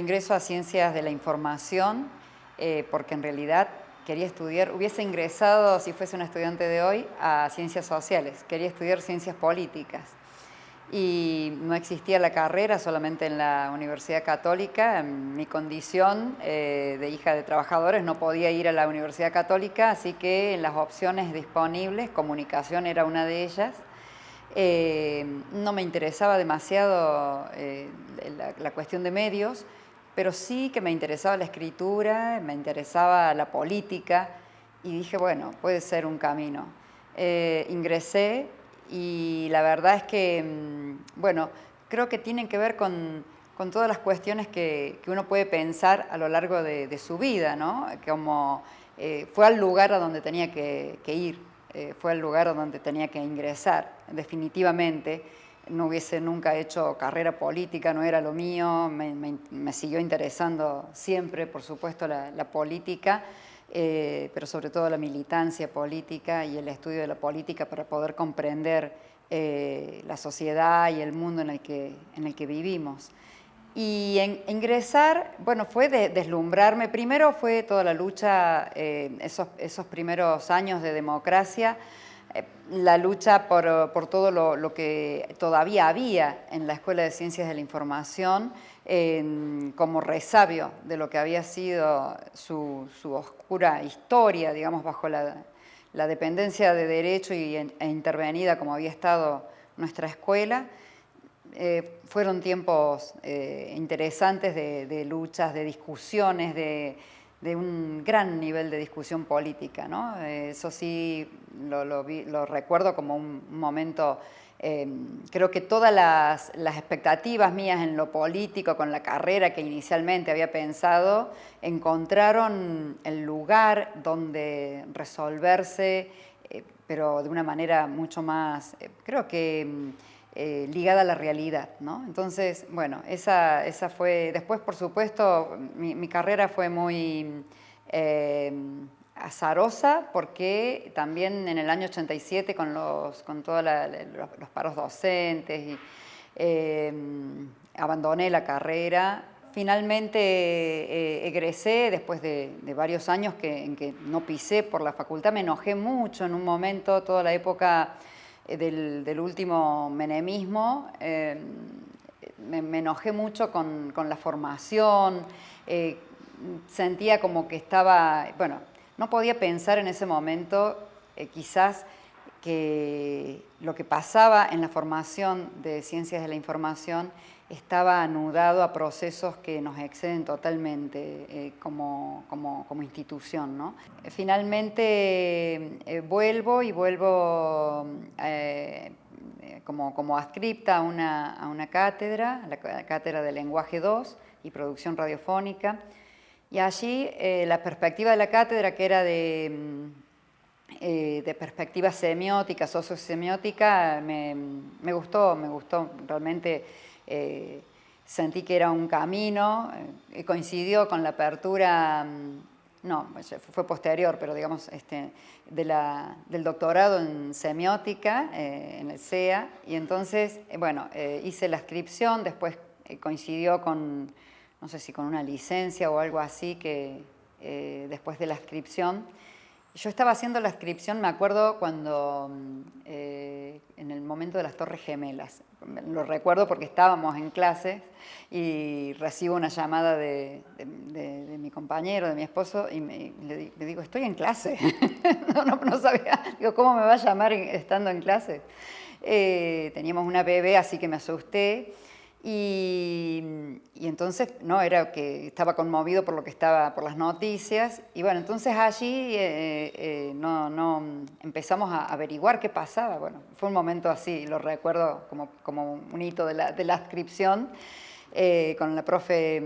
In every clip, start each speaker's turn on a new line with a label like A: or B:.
A: ingreso a Ciencias de la Información eh, porque en realidad quería estudiar, hubiese ingresado, si fuese un estudiante de hoy, a Ciencias Sociales, quería estudiar Ciencias Políticas y no existía la carrera solamente en la Universidad Católica. En mi condición eh, de hija de trabajadores no podía ir a la Universidad Católica, así que en las opciones disponibles, comunicación era una de ellas. Eh, no me interesaba demasiado eh, la, cuestión de medios, pero sí que me interesaba la escritura, me interesaba la política y dije, bueno, puede ser un camino. ingresé y la verdad es que, mm, bueno, creo que tienen que ver con, todas las cuestiones que, uno puede pensar a lo largo de, su vida, ¿no? Como eh, fue al lugar a donde tenía que, ir, eh, fue al lugar a donde tenía que ingresar, definitivamente. No hubiese nunca hecho carrera política, no era lo mío, me, siguió interesando siempre, por supuesto, la, política, eh, pero sobre todo la militancia política y el estudio de la política para poder comprender eh, la sociedad y el mundo en el que, en el que vivimos. Y ingresar, bueno, fue deslumbrarme. Primero fue toda la lucha, eh, esos, esos, primeros años de democracia, la lucha por, por todo lo, lo, que todavía había en la Escuela de Ciencias de la Información, como resabio de lo que había sido su, oscura historia, digamos, bajo la, dependencia de derecho y, e intervenida como había estado nuestra escuela. Eh, fueron tiempos eh, interesantes de, luchas, de discusiones, de, un gran nivel de discusión política. ¿no? eso sí lo, lo recuerdo como un momento Em, creo que todas las, expectativas mías en lo político, con la carrera que inicialmente había pensado, encontraron el lugar donde resolverse, eh, pero de una manera mucho más, eh, creo que em, eh, ligada a la realidad. ¿no? Entonces, bueno, esa, esa fue, después por supuesto, mi, carrera fue muy em, azarosa porque también en el año 87 con, los, con todos los, paros docentes y, eh, abandoné la carrera. Finalmente eh, egresé después de, varios años en que no pisé por la facultad, me enojé mucho en un momento, toda la época eh, del, último menemismo, me, enojé mucho con, con la formación, sentía como que estaba, bueno, no podía pensar en ese momento eh, quizás que lo que pasaba en la formación de ciencias de la información estaba anudado a procesos que nos exceden totalmente eh, como, institución. Finalmente eh, vuelvo y vuelvo como, como adscripta a una, a una cátedra, la cátedra de lenguaje 2 y producción radiofónica, y allí eh, la perspectiva de la cátedra, que era de, mm, eh, de perspectiva semiótica, sociosemiótica, me, me, gustó, me gustó realmente. Eh, sentí que era un camino, coincidió con la apertura, mm, no, fue posterior, pero digamos, este, del doctorado en semiótica en el CEA, y entonces, bueno, hice la inscripción, después coincidió con no sé si con una licencia o algo así, que eh, después de la inscripción. Yo estaba haciendo la inscripción, me acuerdo cuando, mm, eh, en el momento de las Torres Gemelas, lo recuerdo porque estábamos en clase y recibo una llamada de, mi compañero, de mi esposo, y le, digo, estoy en clase. no, sabía, digo, ¿cómo me va a llamar estando en clase? Eh, teníamos una bebé, así que me asusté. Y, entonces, no, era que estaba conmovido por lo que estaba, por las noticias, y bueno, entonces allí eh, eh, no, no, empezamos a averiguar qué pasaba, bueno, fue un momento así, lo recuerdo como, como un hito de la, de la inscripción, eh, con la profe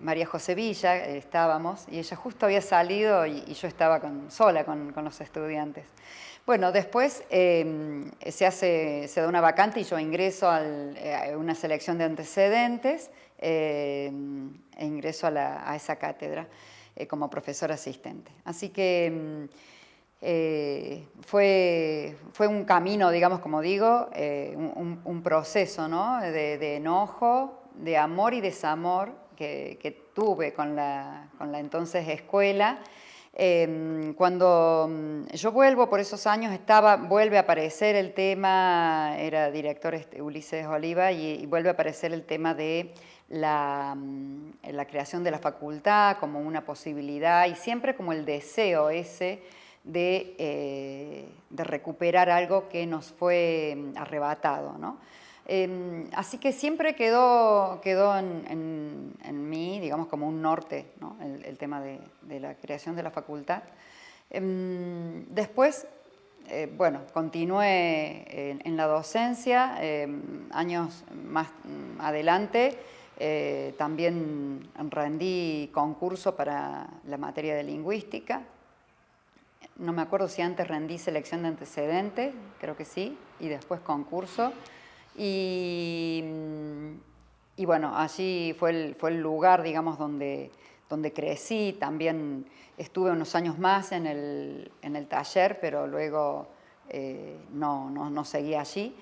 A: María José Villa estábamos, y ella justo había salido y, yo estaba con, sola con, con los estudiantes. Bueno, después em, se, hace, se da una vacante y yo ingreso eh, a una selección de antecedentes em, e ingreso a, esa cátedra eh, como profesor asistente. Así que em, eh, fue, un camino, digamos, como digo, un, proceso de, enojo, de amor y desamor, que, tuve con la, con la entonces escuela, Em, cuando mm, yo vuelvo por esos años, estaba, vuelve a aparecer el tema, era director este, Ulises Oliva, y, vuelve a aparecer el tema de la, mm, la, creación de la facultad como una posibilidad y siempre como el deseo ese de, eh, de recuperar algo que nos fue mm, arrebatado. ¿no? Em, así que siempre quedó, quedó en, mí, digamos, como un norte, el, tema de, la creación de la facultad. Em, después, eh, bueno, continué en, la docencia, em, años más adelante, eh, también rendí concurso para la materia de lingüística. No me acuerdo si antes rendí selección de antecedentes, creo que sí, y después concurso. Y, y bueno, allí fue el, fue el lugar, digamos, donde, donde crecí. También estuve unos años más en el, en el taller, pero luego eh, no, no, no seguí allí.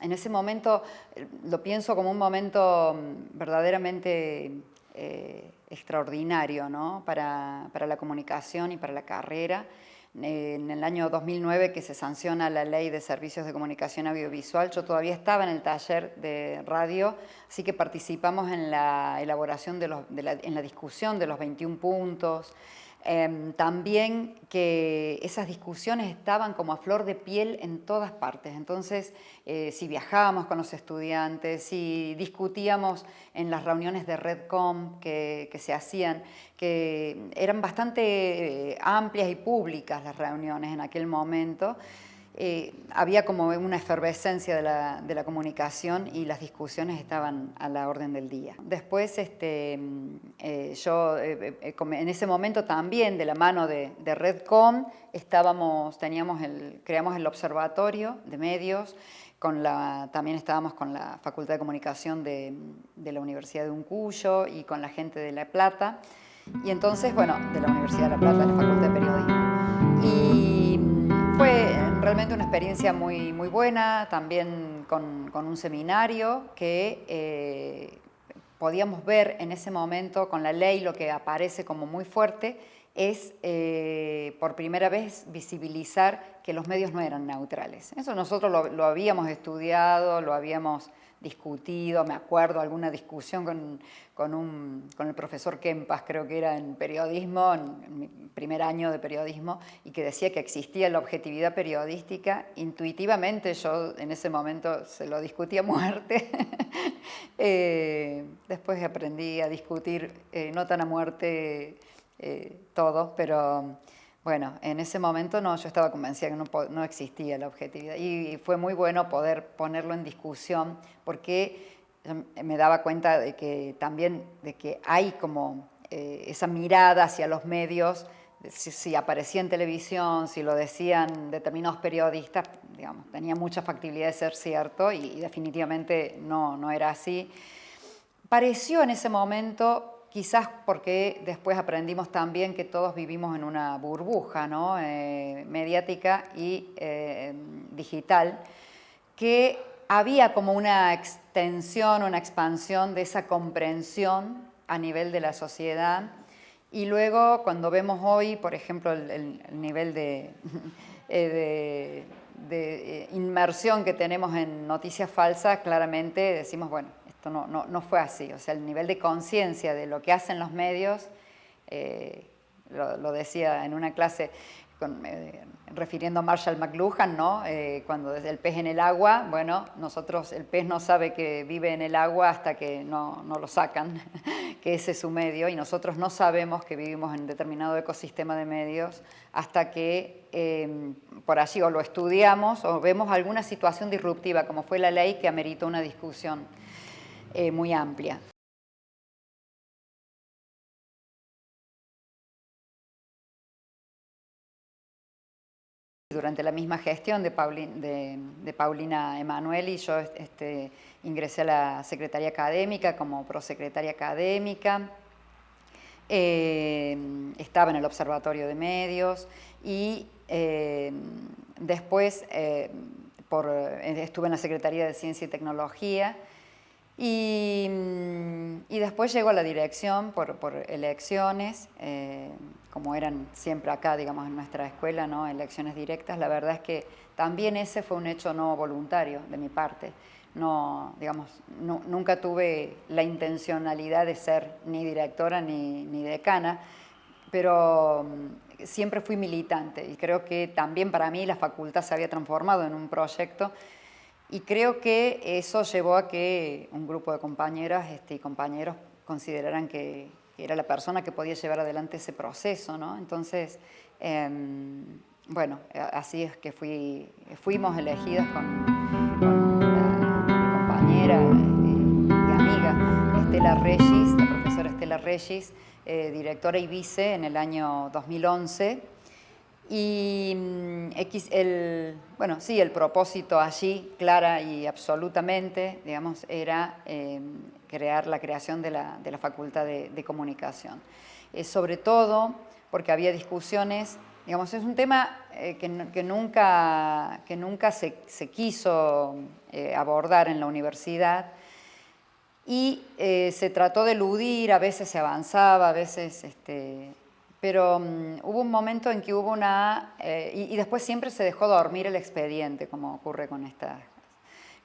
A: En ese momento eh, lo pienso como un momento mm, verdaderamente eh, extraordinario ¿no? para, para, la comunicación y para la carrera. En el año 2009 que se sanciona la ley de servicios de comunicación audiovisual, yo todavía estaba en el taller de radio, así que participamos en la elaboración, de, los, en la discusión de los 21 puntos, Em, también que esas discusiones estaban como a flor de piel en todas partes. Entonces, eh, si viajábamos con los estudiantes, si discutíamos en las reuniones de Redcom que, se hacían, que eran bastante eh, amplias y públicas las reuniones en aquel momento, eh, había como una efervescencia de la, comunicación y las discusiones estaban a la orden del día. Después, este, eh, yo eh, en ese momento también, de la mano de, Redcom, estábamos, teníamos el, creamos el observatorio de medios, con la, también estábamos con la Facultad de Comunicación de, de la Universidad de Uncuyo y con la gente de La Plata, y entonces, bueno, de la Universidad de La Plata, de la Facultad de Periodismo. Y fue realmente una experiencia muy, muy buena, también con, un seminario que eh, podíamos ver en ese momento con la ley lo que aparece como muy fuerte es eh, por primera vez visibilizar que los medios no eran neutrales. Eso nosotros lo, lo habíamos estudiado, lo habíamos discutido, me acuerdo alguna discusión con, con, un, con, el profesor Kempas, creo que era en periodismo, primer año de periodismo, y que decía que existía la objetividad periodística. Intuitivamente yo en ese momento se lo discutía a muerte. Eh, después aprendí a discutir, eh, no tan a muerte eh, todo, pero bueno, en ese momento no, yo estaba convencida que no, existía la objetividad y fue muy bueno poder ponerlo en discusión porque me daba cuenta de que también de que hay como eh, esa mirada hacia los medios, si, aparecía en televisión, si lo decían determinados periodistas, digamos, tenía mucha factibilidad de ser cierto y, y definitivamente no, no era así. Pareció en ese momento quizás porque después aprendimos también que todos vivimos en una burbuja ¿no? Eh, mediática y eh, digital, que había como una extensión, una expansión de esa comprensión a nivel de la sociedad y luego cuando vemos hoy, por ejemplo, el, nivel de, eh, de inmersión que tenemos en noticias falsas, claramente decimos, bueno, no, no, fue así. O sea, el nivel de conciencia de lo que hacen los medios, eh, lo, decía en una clase eh, refiriendo a Marshall McLuhan, ¿no? Eh, cuando desde el pez en el agua, bueno, nosotros, el pez no sabe que vive en el agua hasta que no, lo sacan, que ese es su medio, y nosotros no sabemos que vivimos en determinado ecosistema de medios hasta que por allí o lo estudiamos o vemos alguna situación disruptiva, como fue la ley que amerita una discusión. Eh, muy amplia. Durante la misma gestión de, Paulina Emanueli, yo este, ingresé a la Secretaría Académica como prosecretaria académica, eh, estaba en el Observatorio de Medios y después por, estuve en la Secretaría de Ciencia y Tecnología, y, y, después llegó a la dirección por, por elecciones, eh, como eran siempre acá, digamos, en nuestra escuela, ¿no? elecciones directas. La verdad es que también ese fue un hecho no voluntario de mi parte. No, digamos, nunca tuve la intencionalidad de ser ni directora ni, ni decana, pero mm, siempre fui militante y creo que también para mí la facultad se había transformado en un proyecto y creo que eso llevó a que un grupo de compañeras este, y compañeros consideraran que era la persona que podía llevar adelante ese proceso, ¿no? Entonces, em, bueno, así es que fui, fuimos elegidas con, mi compañera eh, y amiga Estela Regis, la profesora Estela Regis, eh, directora y vice en el año 2011, y mm, el, bueno, sí, el propósito allí, clara y absolutamente, digamos, era em, crear la creación de la, de la Facultad de, Comunicación. Eh, sobre todo porque había discusiones, digamos, es un tema eh, que, nunca, que nunca se, quiso eh, abordar en la universidad y se trató de eludir, a veces se avanzaba, a veces... Este, pero mm, hubo un momento en que hubo una... Eh, y, después siempre se dejó dormir el expediente, como ocurre con estas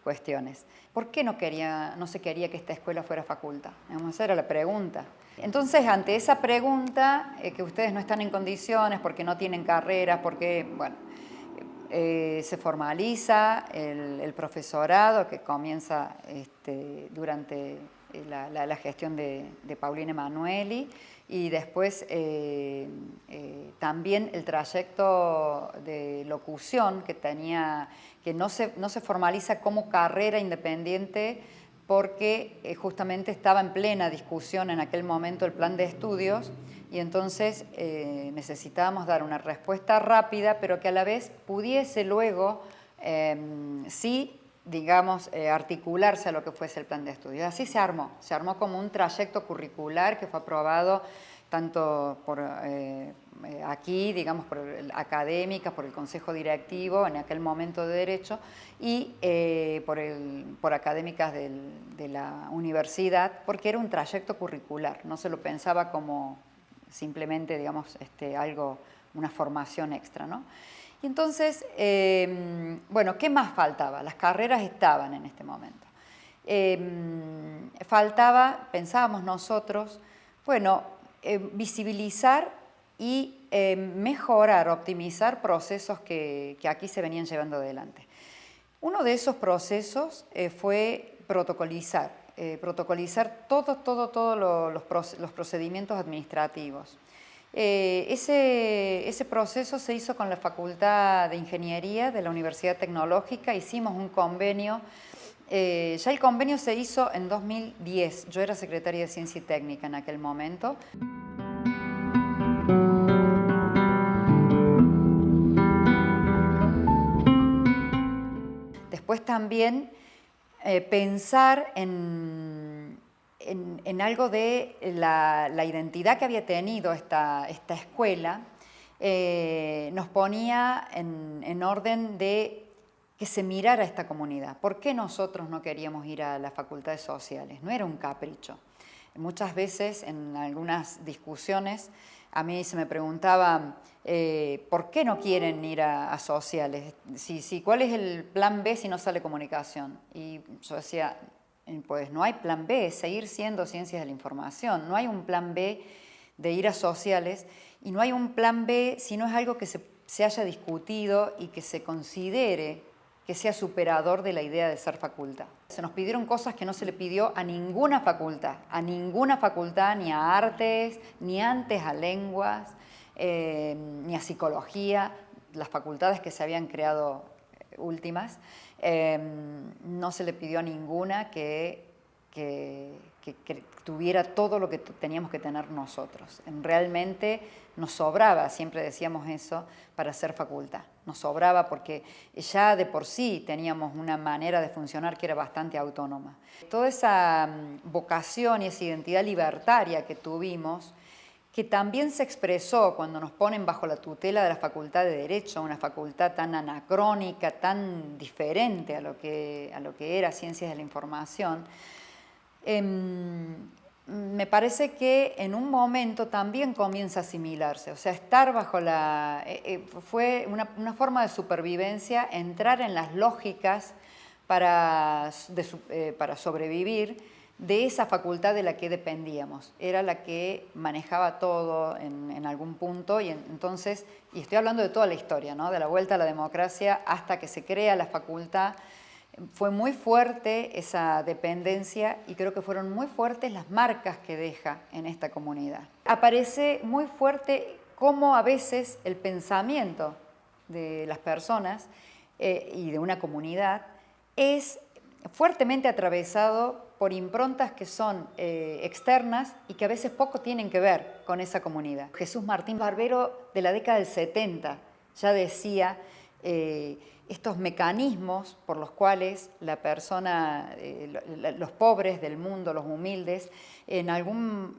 A: cuestiones. ¿Por qué no, quería, no se quería que esta escuela fuera facultad? Esa era la pregunta. Entonces, ante esa pregunta, eh, que ustedes no están en condiciones porque no tienen carreras, porque, bueno, eh, se formaliza el, profesorado que comienza este, durante la, gestión de, de Paulina Emanueli y después eh, eh, también el trayecto de locución que tenía, que no se, no se formaliza como carrera independiente porque eh, justamente estaba en plena discusión en aquel momento el plan de estudios y entonces necesitábamos dar una respuesta rápida pero que a la vez pudiese luego sí digamos, articularse a lo que fuese el plan de estudios. Así se armó, se armó como un trayecto curricular que fue aprobado tanto por eh, eh, aquí, digamos, por académicas, por el Consejo Directivo, en aquel momento de Derecho, y eh, por, el, por académicas de la universidad, porque era un trayecto curricular, no se lo pensaba como simplemente, digamos, este, algo, una formación extra, ¿no? Y entonces, em, bueno, ¿qué más faltaba? Las carreras estaban en este momento. Em, faltaba, pensábamos nosotros, bueno, eh, visibilizar y eh, mejorar, optimizar procesos que, aquí se venían llevando adelante. Uno de esos procesos eh, fue protocolizar, protocolizar todos todo, todo los, procedimientos administrativos. Ese, ese, proceso se hizo con la Facultad de Ingeniería de la Universidad Tecnológica, hicimos un convenio eh, ya el convenio se hizo en 2010. Yo era secretaria de Ciencia y Técnica en aquel momento. Después también eh, pensar en, en, algo de la, identidad que había tenido esta, esta escuela, eh, nos ponía en, en orden de que se mirara esta comunidad. ¿Por qué nosotros no queríamos ir a las facultades sociales? No era un capricho. Muchas veces en algunas discusiones a mí se me preguntaba eh, ¿por qué no quieren ir a, sociales? Si, ¿Cuál es el plan B si no sale comunicación? Y yo decía, pues no hay plan B, seguir siendo ciencias de la información. No hay un plan B de ir a sociales y no hay un plan B si no es algo que se, haya discutido y que se considere que sea superador de la idea de ser facultad. Se nos pidieron cosas que no se le pidió a ninguna facultad, a ninguna facultad, ni a artes, ni antes a lenguas, eh, ni a psicología, las facultades que se habían creado eh, últimas, eh, no se le pidió a ninguna que, que, que tuviera todo lo que teníamos que tener nosotros. Realmente nos sobraba, siempre decíamos eso, para ser facultad. Nos sobraba porque ya de por sí teníamos una manera de funcionar que era bastante autónoma. Toda esa mm, vocación y esa identidad libertaria que tuvimos que también se expresó cuando nos ponen bajo la tutela de la Facultad de Derecho, una facultad tan anacrónica, tan diferente a lo que, a lo que era Ciencias de la Información, em, me parece que en un momento también comienza a asimilarse, o sea, estar bajo la... Eh, eh, fue una, forma de supervivencia, entrar en las lógicas para, eh, para sobrevivir, de esa facultad de la que dependíamos. Era la que manejaba todo en, algún punto y entonces, y estoy hablando de toda la historia, ¿no? de la vuelta a la democracia hasta que se crea la facultad, fue muy fuerte esa dependencia y creo que fueron muy fuertes las marcas que deja en esta comunidad. Aparece muy fuerte cómo a veces el pensamiento de las personas eh, y de una comunidad es fuertemente atravesado por improntas que son eh, externas y que a veces poco tienen que ver con esa comunidad. Jesús Martín Barbero de la década del 70 ya decía eh, estos mecanismos por los cuales la persona, eh, los pobres del mundo, los humildes, en algún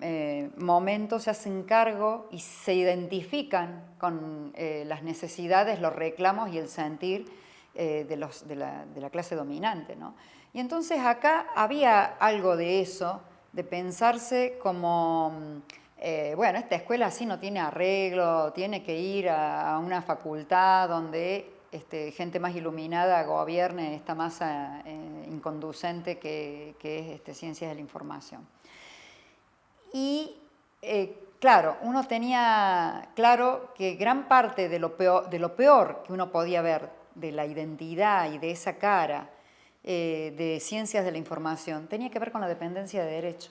A: momento se hacen cargo y se identifican con las necesidades, los reclamos y el sentir de, la, de, la, clase dominante. ¿no? Y entonces acá había algo de eso, de pensarse como, mm, eh, bueno, esta escuela así no tiene arreglo, tiene que ir a, una facultad donde este, gente más iluminada gobierne esta masa eh, inconducente que, es este, ciencias de la información. Y eh, claro, uno tenía claro que gran parte de lo, peor, de lo peor que uno podía ver de la identidad y de esa cara eh, de ciencias de la información tenía que ver con la dependencia de derecho.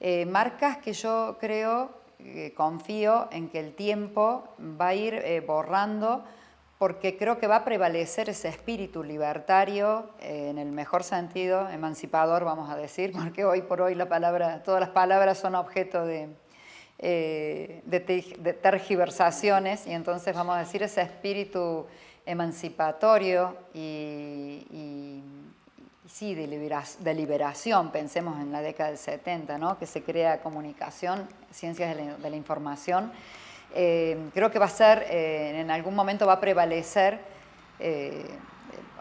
A: Eh, marcas que yo creo, eh, confío en que el tiempo va a ir borrando porque creo que va a prevalecer ese espíritu libertario, en el mejor sentido, emancipador, vamos a decir, porque hoy por hoy la palabra, todas las palabras son objeto de, de, tergiversaciones, y entonces vamos a decir ese espíritu emancipatorio y sí, de, liberación, pensemos en la década del 70, ¿no? que se crea comunicación, ciencias de la, información. Eh, creo que va a ser, eh, en algún momento va a prevalecer, eh,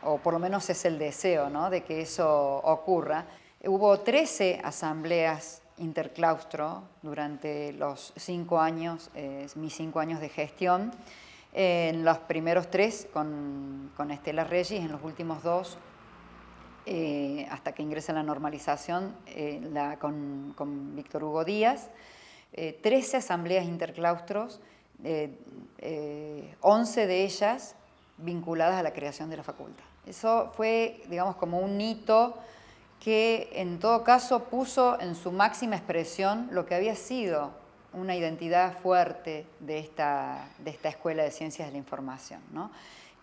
A: o por lo menos es el deseo ¿no? de que eso ocurra. Hubo 13 asambleas interclaustro durante los cinco años, mis cinco años de gestión. En los primeros tres con, con Estela Regis, en los últimos dos eh, hasta que ingresa la normalización eh, con, Víctor Hugo Díaz, 13 eh, asambleas interclaustros, 11 de ellas vinculadas a la creación de la facultad. Eso fue, digamos, como un hito que en todo caso puso en su máxima expresión lo que había sido una identidad fuerte de esta, de esta Escuela de Ciencias de la Información, ¿no?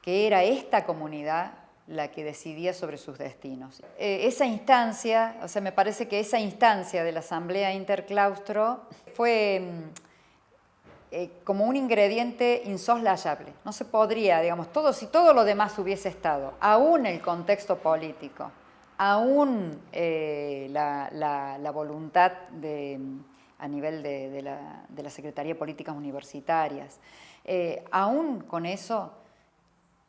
A: que era esta comunidad la que decidía sobre sus destinos. Eh, esa instancia, o sea, me parece que esa instancia de la Asamblea Interclaustro fue mm, eh, como un ingrediente insoslayable. No se podría, digamos, todo, si todo lo demás hubiese estado, aún el contexto político, aún eh, la, voluntad de, a nivel de, la, de, la, Secretaría de Políticas Universitarias, aún con eso,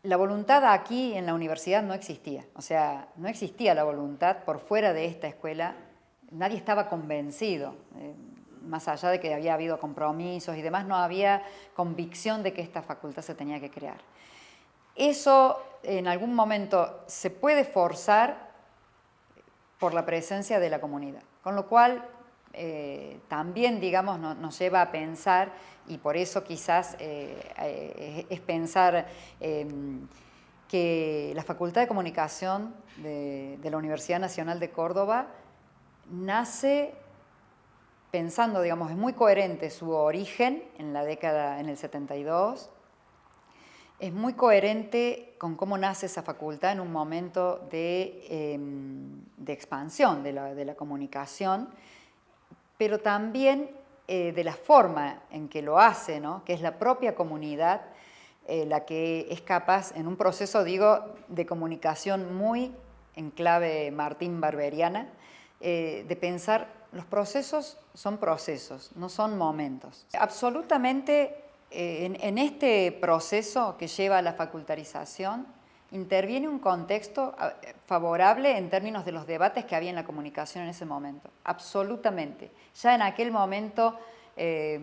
A: la voluntad aquí en la universidad no existía, o sea, no existía la voluntad por fuera de esta escuela, nadie estaba convencido, eh, más allá de que había habido compromisos y demás, no había convicción de que esta facultad se tenía que crear. Eso en algún momento se puede forzar por la presencia de la comunidad, con lo cual eh, también, digamos, nos lleva a pensar, y por eso quizás eh, eh, es pensar em, que la Facultad de Comunicación de, la Universidad Nacional de Córdoba nace pensando, digamos, es muy coherente su origen en la década, en el 72, es muy coherente con cómo nace esa facultad en un momento de, em, expansión de la, de la comunicación, pero también eh, de la forma en que lo hace, ¿no? que es la propia comunidad eh, la que es capaz, en un proceso, digo, de comunicación muy en clave Martín Barberiana, eh, de pensar los procesos son procesos, no son momentos. Absolutamente eh, en, este proceso que lleva a la facultarización, interviene un contexto favorable en términos de los debates que había en la comunicación en ese momento. Absolutamente. Ya en aquel momento eh,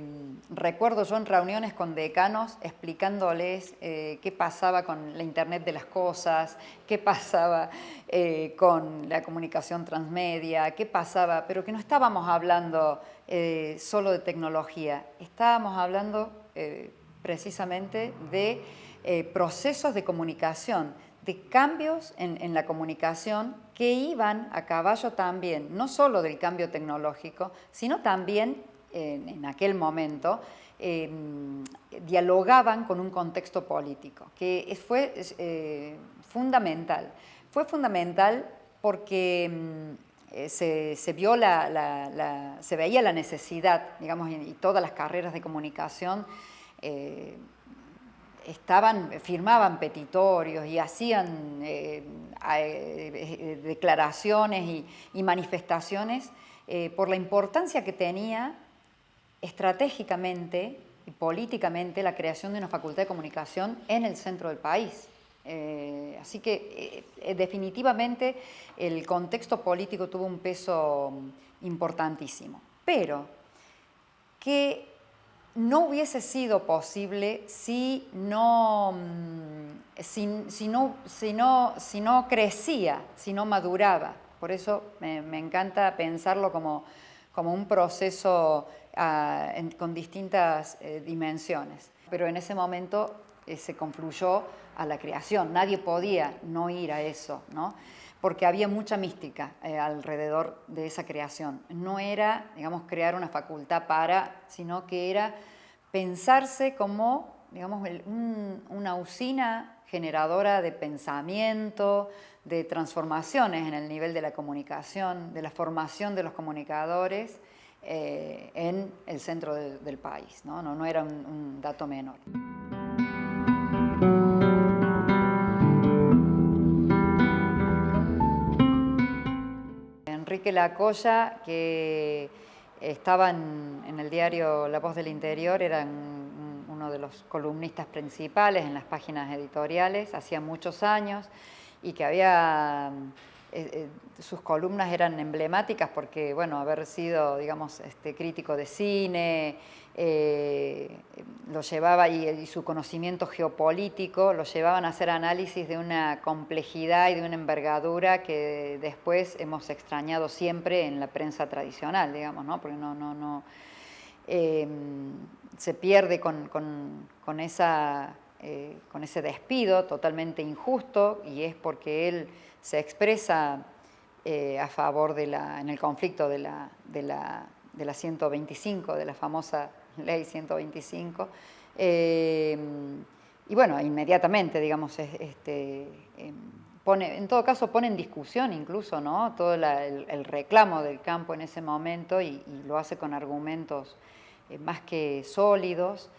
A: recuerdo yo en reuniones con decanos explicándoles eh, qué pasaba con la Internet de las cosas, qué pasaba eh, con la comunicación transmedia, qué pasaba, pero que no estábamos hablando solo de tecnología, estábamos hablando precisamente de procesos de comunicación, de cambios en, la comunicación que iban a caballo también, no solo del cambio tecnológico, sino también en, aquel momento, em, dialogaban con un contexto político, que fue eh, fundamental. Fue fundamental porque em, eh, se, vio la, se veía la necesidad, digamos, y, todas las carreras de comunicación eh, estaban, firmaban petitorios y hacían declaraciones y, manifestaciones por la importancia que tenía estratégicamente y políticamente la creación de una facultad de comunicación en el centro del país. Eh, así que eh, eh, definitivamente el contexto político tuvo un peso importantísimo. Pero que no hubiese sido posible si no, mm, si, no, si, no, si no, crecía, si no maduraba. Por eso me, encanta pensarlo como, como un proceso con distintas eh, dimensiones. Pero en ese momento eh, se confluyó a la creación, nadie podía no ir a eso, ¿no? Porque había mucha mística eh, alrededor de esa creación. No era, digamos, crear una facultad para, sino que era pensarse como, digamos, una usina generadora de pensamiento, de transformaciones en el nivel de la comunicación, de la formación de los comunicadores, eh, en el centro del país. ¿no? Era un, dato menor. Enrique Lacoya, que estaba en, el diario La Voz del Interior, era uno de los columnistas principales en las páginas editoriales, hacía muchos años, y que había eh, eh, sus columnas eran emblemáticas porque, bueno, haber sido, digamos, este, crítico de cine, eh, lo llevaba y, su conocimiento geopolítico lo llevaban a hacer análisis de una complejidad y de una envergadura que después hemos extrañado siempre en la prensa tradicional, digamos, ¿no? Porque no, no, no, se pierde con, con, esa, con ese despido totalmente injusto y es porque él se expresa eh, a favor de la, en el conflicto de la, de, la, de la 125, de la famosa ley 125. Eh, y bueno, inmediatamente, digamos, este, em, pone, en todo caso pone en discusión incluso ¿no? todo el, reclamo del campo en ese momento y, lo hace con argumentos eh, más que sólidos.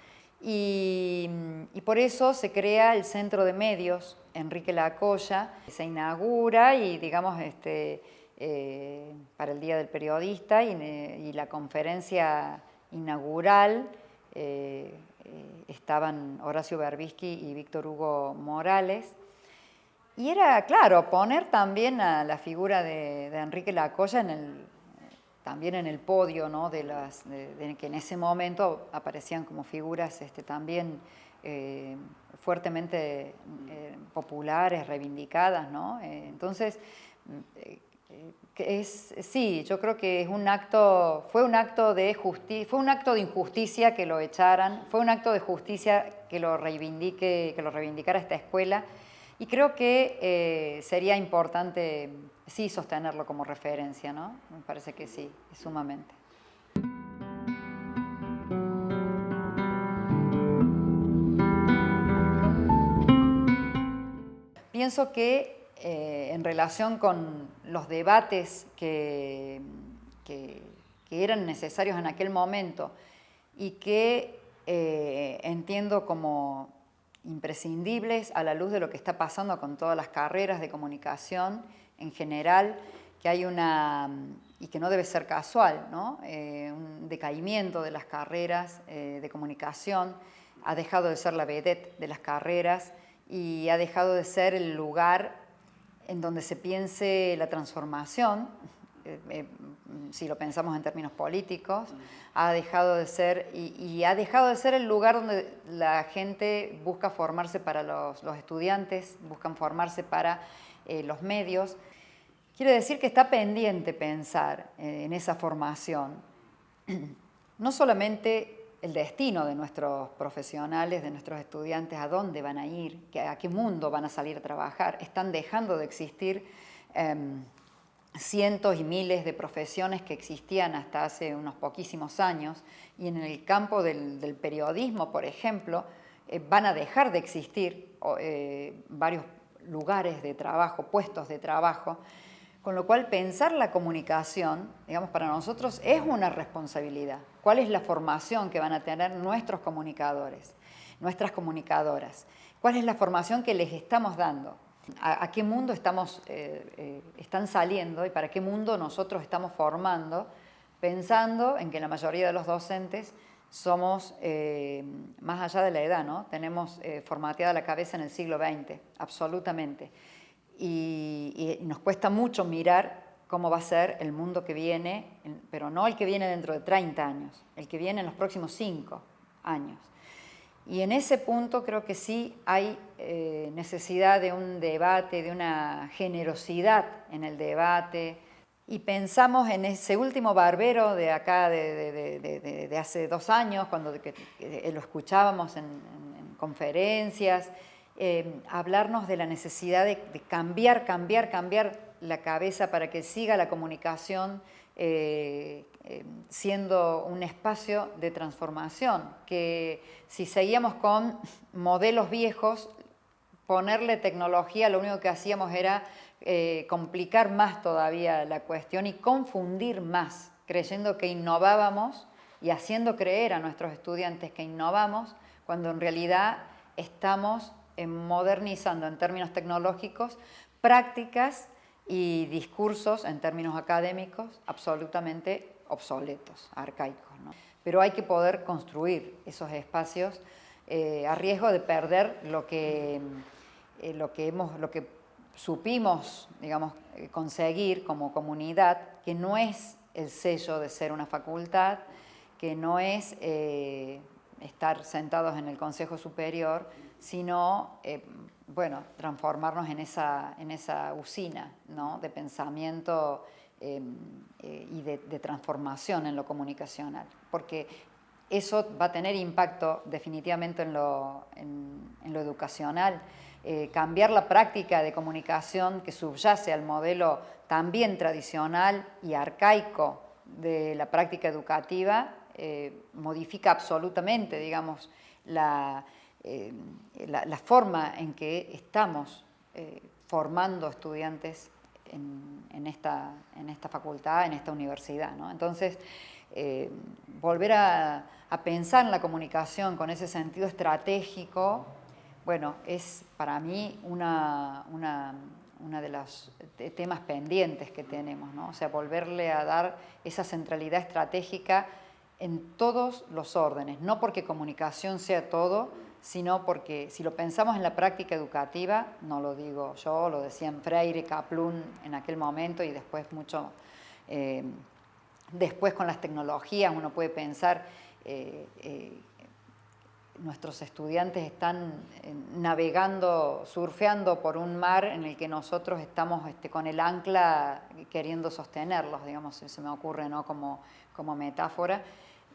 A: Y, por eso se crea el Centro de Medios Enrique Lacoya, se inaugura y digamos este, eh, para el Día del Periodista y, la conferencia inaugural eh, eh, estaban Horacio Berbisky y Víctor Hugo Morales. Y era, claro, poner también a la figura de, Enrique Lacoya en el, también en el podio, de, las, que en ese momento aparecían como figuras este, también eh, fuertemente populares, reivindicadas, entonces, es, sí, yo creo que es un acto, fue un acto de justicia, fue un acto de injusticia que lo echaran, fue un acto de justicia que lo reivindique, que lo reivindicara esta escuela, y creo que sería importante sí sostenerlo como referencia, ¿no? Me parece que sí, sumamente. Pienso que eh, en relación con los debates que, eran necesarios en aquel momento y que eh, entiendo como imprescindibles a la luz de lo que está pasando con todas las carreras de comunicación en general, que hay una, y que no debe ser casual, ¿no? Eh, un decaimiento de las carreras eh, de comunicación, ha dejado de ser la vedette de las carreras y ha dejado de ser el lugar en donde se piense la transformación, eh, si lo pensamos en términos políticos, ha dejado de ser, y, ha dejado de ser el lugar donde la gente busca formarse para los, estudiantes, buscan formarse para los medios. Quiere decir que está pendiente pensar eh, en esa formación, no solamente el destino de nuestros profesionales, de nuestros estudiantes, a dónde van a ir, a qué mundo van a salir a trabajar. Están dejando de existir em, cientos y miles de profesiones que existían hasta hace unos poquísimos años y en el campo del, periodismo, por ejemplo, eh, van a dejar de existir eh, varios lugares de trabajo, puestos de trabajo, con lo cual pensar la comunicación, digamos, para nosotros es una responsabilidad. ¿Cuál es la formación que van a tener nuestros comunicadores, nuestras comunicadoras? ¿Cuál es la formación que les estamos dando? ¿A, qué mundo estamos, eh, eh, están saliendo y para qué mundo nosotros estamos formando? Pensando en que la mayoría de los docentes somos, eh, más allá de la edad, ¿no? tenemos formateada la cabeza en el siglo XX, absolutamente y, nos cuesta mucho mirar cómo va a ser el mundo que viene, pero no el que viene dentro de 30 años, el que viene en los próximos 5 años. Y en ese punto creo que sí hay eh, necesidad de un debate, de una generosidad en el debate. Y pensamos en ese último barbero de acá, de, hace dos años, cuando lo escuchábamos en conferencias, Em, hablarnos de la necesidad de, cambiar, cambiar, cambiar la cabeza para que siga la comunicación eh, em, siendo un espacio de transformación, que si seguíamos con modelos viejos, ponerle tecnología, lo único que hacíamos era eh, complicar más todavía la cuestión y confundir más, creyendo que innovábamos y haciendo creer a nuestros estudiantes que innovamos, cuando en realidad estamos modernizando en términos tecnológicos prácticas y discursos en términos académicos absolutamente obsoletos, arcaicos. Pero hay que poder construir esos espacios eh, a riesgo de perder lo que, eh, lo que, supimos digamos, eh, conseguir como comunidad, que no es el sello de ser una facultad, que no es estar sentados en el Consejo Superior, sino, eh, bueno, transformarnos en esa, en esa usina ¿no? de pensamiento em, eh, y de, transformación en lo comunicacional, porque eso va a tener impacto definitivamente en lo, en, lo educacional. Eh, cambiar la práctica de comunicación que subyace al modelo también tradicional y arcaico de la práctica educativa modifica absolutamente, digamos, la, eh, la, forma en que estamos eh, formando estudiantes en, esta, en, esta, facultad, en esta universidad. Entonces, eh, volver a, pensar en la comunicación con ese sentido estratégico, bueno, es para mí una, una, una de los temas pendientes que tenemos, ¿no? o sea, volverle a dar esa centralidad estratégica en todos los órdenes, no porque comunicación sea todo, sino porque si lo pensamos en la práctica educativa, no lo digo yo, lo decían Freire, Kaplun en aquel momento y después mucho, eh, después con las tecnologías uno puede pensar, eh, eh, nuestros estudiantes están navegando, surfeando por un mar en el que nosotros estamos este, con el ancla queriendo sostenerlos, digamos, se me ocurre ¿no? como, como metáfora,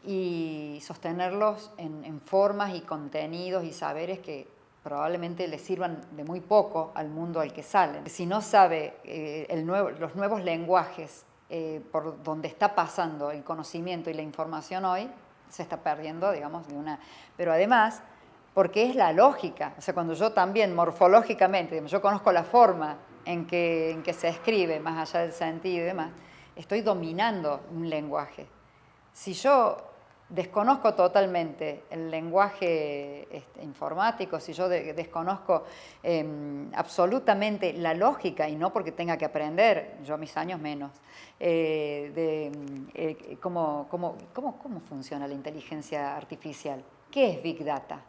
A: y sostenerlos en, formas y contenidos y saberes que probablemente les sirvan de muy poco al mundo al que salen. Si no sabe eh, el nuevo, los nuevos lenguajes eh, por donde está pasando el conocimiento y la información hoy, se está perdiendo, digamos, de una... Pero además, porque es la lógica, o sea, cuando yo también morfológicamente, yo conozco la forma en que, en que se escribe, más allá del sentido y demás, estoy dominando un lenguaje. Si yo desconozco totalmente el lenguaje este, informático, si yo desconozco em, absolutamente la lógica, y no porque tenga que aprender, yo mis años menos, eh, de eh, cómo, cómo, cómo, funciona la inteligencia artificial, qué es Big Data.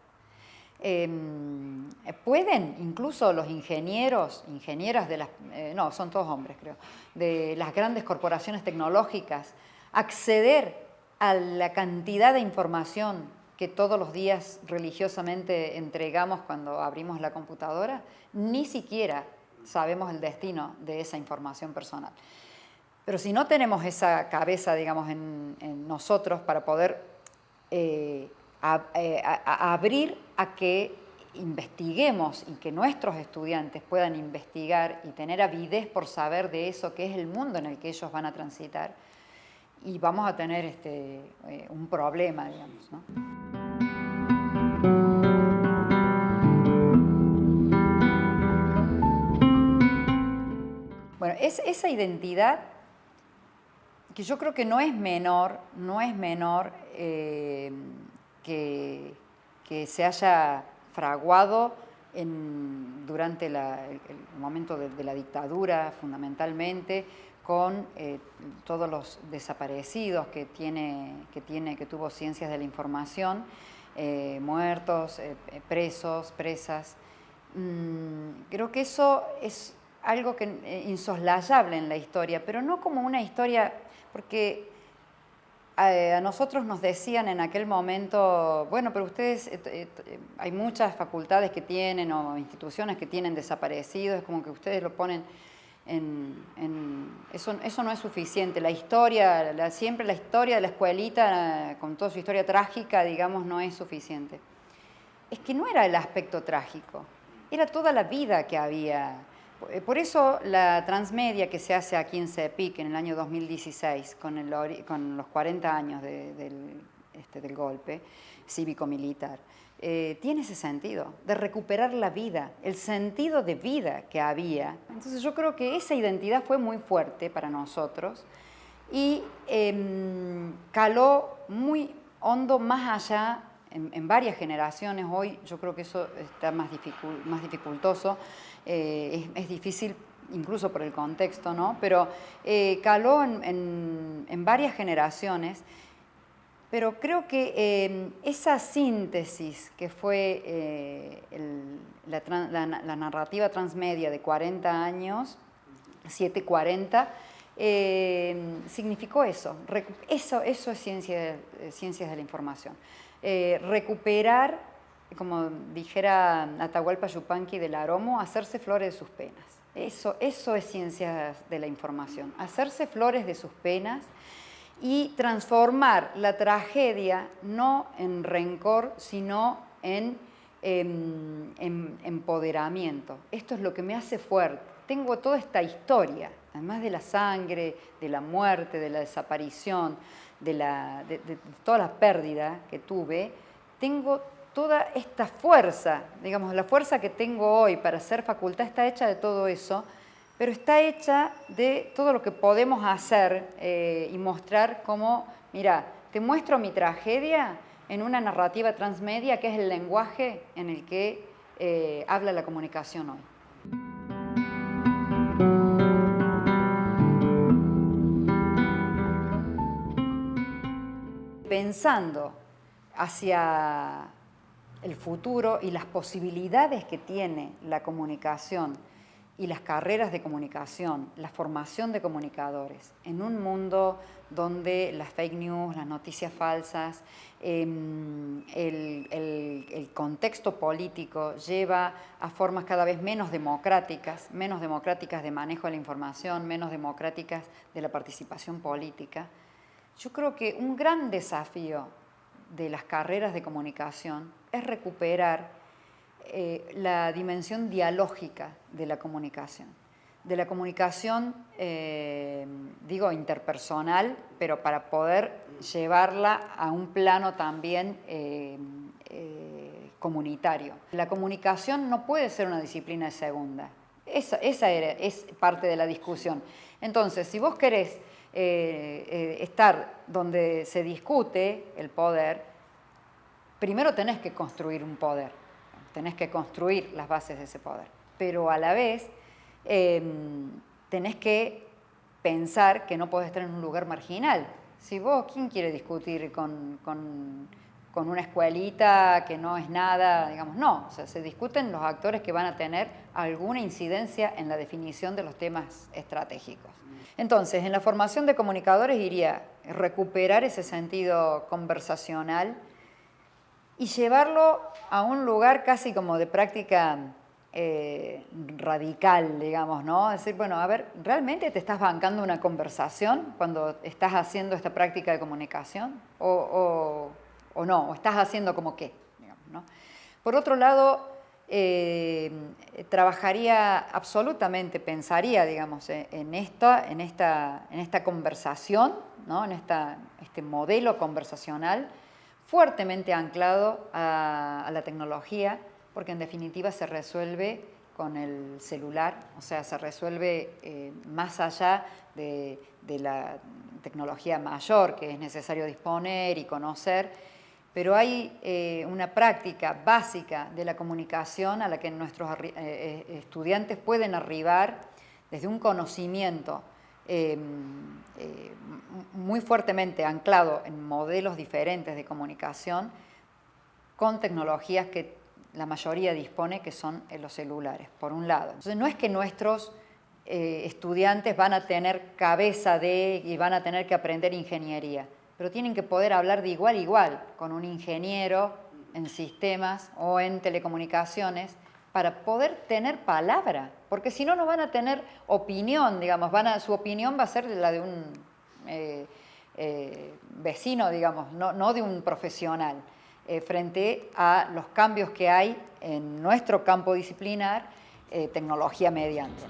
A: Em, pueden incluso los ingenieros, ingenieras de las, eh, no, son todos hombres creo, de las grandes corporaciones tecnológicas, acceder a la cantidad de información que todos los días religiosamente entregamos cuando abrimos la computadora, ni siquiera sabemos el destino de esa información personal. Pero si no tenemos esa cabeza, digamos, en, nosotros para poder eh, eh, abrir a que investiguemos y que nuestros estudiantes puedan investigar y tener avidez por saber de eso que es el mundo en el que ellos van a transitar, y vamos a tener este, eh, un problema, digamos. ¿no? Bueno, es, esa identidad que yo creo que no es menor, no es menor eh, que, que, se haya fraguado en, durante el, momento de, la dictadura fundamentalmente, con eh, todos los desaparecidos que, tiene, que, tiene, que tuvo Ciencias de la Información, eh, muertos, eh, presos, presas. Mm, creo que eso es algo que, insoslayable en la historia, pero no como una historia, porque a, nosotros nos decían en aquel momento, bueno, pero ustedes, hay muchas facultades que tienen o instituciones que tienen desaparecidos, es como que ustedes lo ponen eso, eso, no es suficiente. La historia, siempre la historia de la escuelita, con toda su historia trágica, digamos, no es suficiente. Es que no era el aspecto trágico, era toda la vida que había. Por eso la transmedia que se hace aquí en CEPIC en el año 2016, con, el, con los 40 años del, este, del golpe cívico-militar, eh, tiene ese sentido, de recuperar la vida, el sentido de vida que había. Entonces yo creo que esa identidad fue muy fuerte para nosotros y em, caló muy hondo más allá en, varias generaciones. Hoy yo creo que eso está más, más dificultoso, eh, es, difícil incluso por el contexto, ¿no? pero eh, caló en, en varias generaciones pero creo que em, esa síntesis que fue eh, la, narrativa transmedia de 40 años, 740, em, significó eso. eso. Es ciencia, ciencias de la información. Eh, recuperar, como dijera Atahualpa Yupanqui del Aromo, hacerse flores de sus penas. Eso, eso es ciencias de la información, hacerse flores de sus penas y transformar la tragedia no en rencor, sino en, em, empoderamiento. Esto es lo que me hace fuerte. Tengo toda esta historia, además de la sangre, de la muerte, de la desaparición, de, de toda la pérdida que tuve, tengo toda esta fuerza, digamos, la fuerza que tengo hoy para ser facultad está hecha de todo eso, pero está hecha de todo lo que podemos hacer eh, y mostrar como, mira, te muestro mi tragedia en una narrativa transmedia que es el lenguaje en el que eh, habla la comunicación hoy. Pensando hacia el futuro y las posibilidades que tiene la comunicación y las carreras de comunicación, la formación de comunicadores, en un mundo donde las fake news, las noticias falsas, em, el, contexto político lleva a formas cada vez menos democráticas, menos democráticas de manejo de la información, menos democráticas de la participación política. Yo creo que un gran desafío de las carreras de comunicación es recuperar eh, la dimensión dialógica de la comunicación. De la comunicación, eh, digo, interpersonal, pero para poder llevarla a un plano también eh, comunitario. La comunicación no puede ser una disciplina de segunda. Esa, esa es parte de la discusión. Entonces, si vos querés estar donde se discute el poder, primero tenés que construir un poder, tenés que construir las bases de ese poder, pero a la vez em, tenés que pensar que no podés estar en un lugar marginal. Si vos, ¿quién quiere discutir con, una escuelita que no es nada? Digamos, no, o sea, se discuten los actores que van a tener alguna incidencia en la definición de los temas estratégicos. Entonces, en la formación de comunicadores iría recuperar ese sentido conversacional y llevarlo a un lugar casi como de práctica eh, radical, digamos, ¿no? Decir, bueno, a ver, ¿realmente te estás bancando una conversación cuando estás haciendo esta práctica de comunicación? ¿O, no? ¿O estás haciendo como qué? Por otro lado, eh, trabajaría absolutamente, pensaría, digamos, en esta, en esta, en esta conversación, ¿no? en esta, este modelo conversacional, fuertemente anclado a, la tecnología, porque en definitiva se resuelve con el celular, o sea, se resuelve eh, más allá de, la tecnología mayor que es necesario disponer y conocer, pero hay eh, una práctica básica de la comunicación a la que nuestros eh, estudiantes pueden arribar desde un conocimiento Em, eh, muy fuertemente anclado en modelos diferentes de comunicación con tecnologías que la mayoría dispone, que son los celulares, por un lado. Entonces no es que nuestros eh, estudiantes van a tener cabeza de y van a tener que aprender ingeniería, pero tienen que poder hablar de igual a igual con un ingeniero en sistemas o en telecomunicaciones para poder tener palabra, porque si no, no van a tener opinión, digamos, su opinión va a ser la de un eh, eh, vecino, digamos, no, de un profesional, eh, frente a los cambios que hay en nuestro campo disciplinar, tecnología mediante.